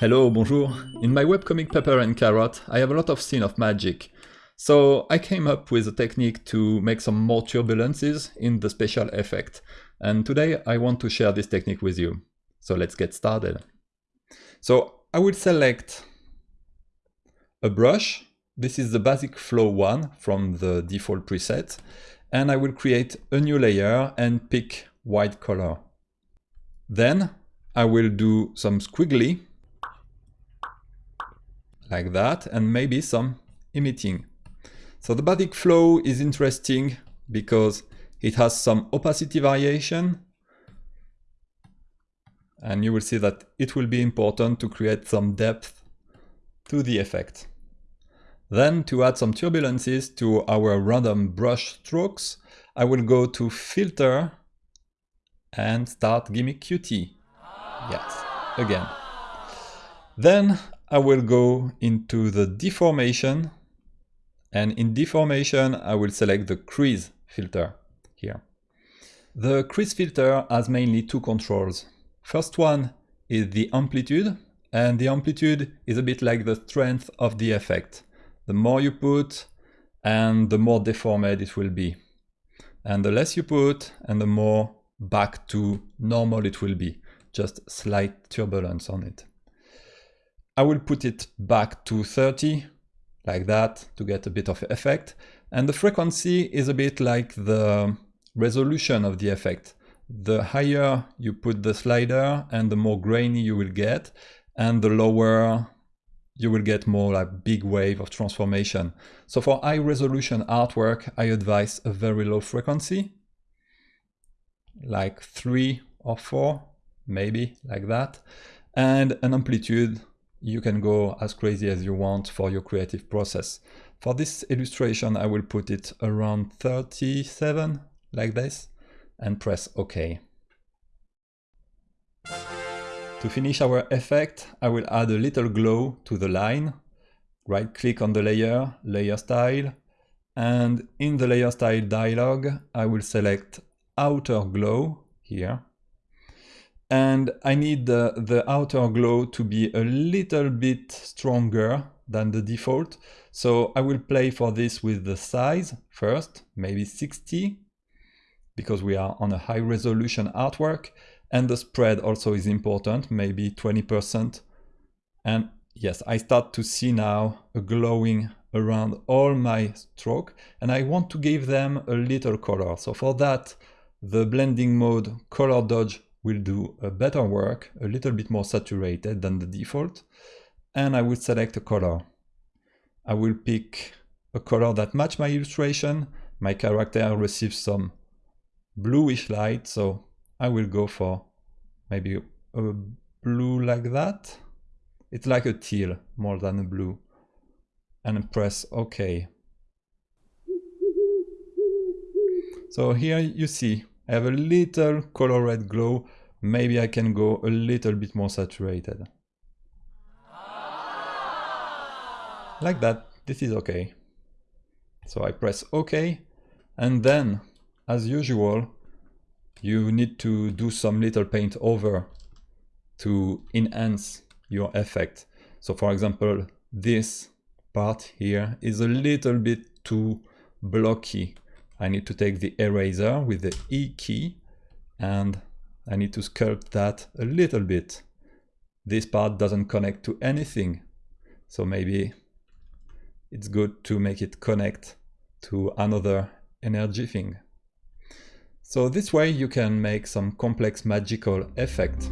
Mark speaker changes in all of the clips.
Speaker 1: Hello, bonjour. In my webcomic Pepper and Carrot, I have a lot of scene of magic. So I came up with a technique to make some more turbulences in the special effect. And today I want to share this technique with you. So let's get started. So I will select a brush. This is the basic flow one from the default preset. And I will create a new layer and pick white color. Then I will do some squiggly like that and maybe some emitting. So the basic flow is interesting because it has some opacity variation and you will see that it will be important to create some depth to the effect. Then to add some turbulences to our random brush strokes, I will go to filter and start G'MIC-Qt. Yes, again. Then I will go into the deformation and in deformation I will select the crease filter here. The crease filter has mainly two controls. First one is the amplitude and the amplitude is a bit like the strength of the effect. The more you put and the more deformed it will be. And the less you put and the more back to normal it will be just slight turbulence on it. I will put it back to 30 like that to get a bit of effect. And the frequency is a bit like the resolution of the effect. The higher you put the slider and the more grainy you will get and the lower you will get more like big wave of transformation. So for high resolution artwork, I advise a very low frequency, like three or four maybe like that, and an amplitude you can go as crazy as you want for your creative process. For this illustration, I will put it around 37 like this and press OK. To finish our effect, I will add a little glow to the line. Right click on the layer, layer style, and in the layer style dialog, I will select outer glow here and I need the, the outer glow to be a little bit stronger than the default. So I will play for this with the size first, maybe 60, because we are on a high resolution artwork. And the spread also is important, maybe 20%. And yes, I start to see now a glowing around all my stroke and I want to give them a little color. So for that, the blending mode color dodge will do a better work, a little bit more saturated than the default, and I will select a color. I will pick a color that match my illustration. My character receives some bluish light, so I will go for maybe a blue like that. It's like a teal more than a blue. And press OK. So here you see I have a little color red glow. Maybe I can go a little bit more saturated. Ah. Like that, this is okay. So I press OK. And then, as usual, you need to do some little paint over to enhance your effect. So for example, this part here is a little bit too blocky. I need to take the eraser with the E key and I need to sculpt that a little bit. This part doesn't connect to anything. So maybe it's good to make it connect to another energy thing. So this way you can make some complex magical effect.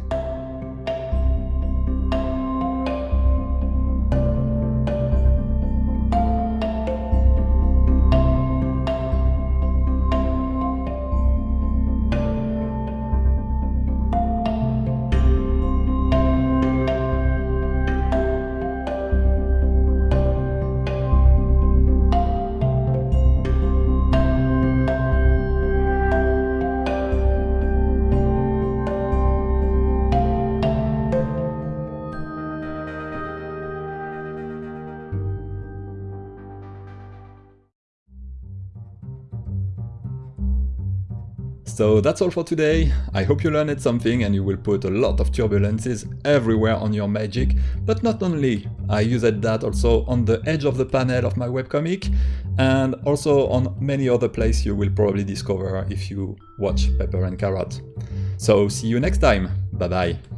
Speaker 1: So that's all for today. I hope you learned something and you will put a lot of turbulences everywhere on your magic, but not only. I used that also on the edge of the panel of my webcomic and also on many other places you will probably discover if you watch Pepper and Carrot. So see you next time. Bye bye.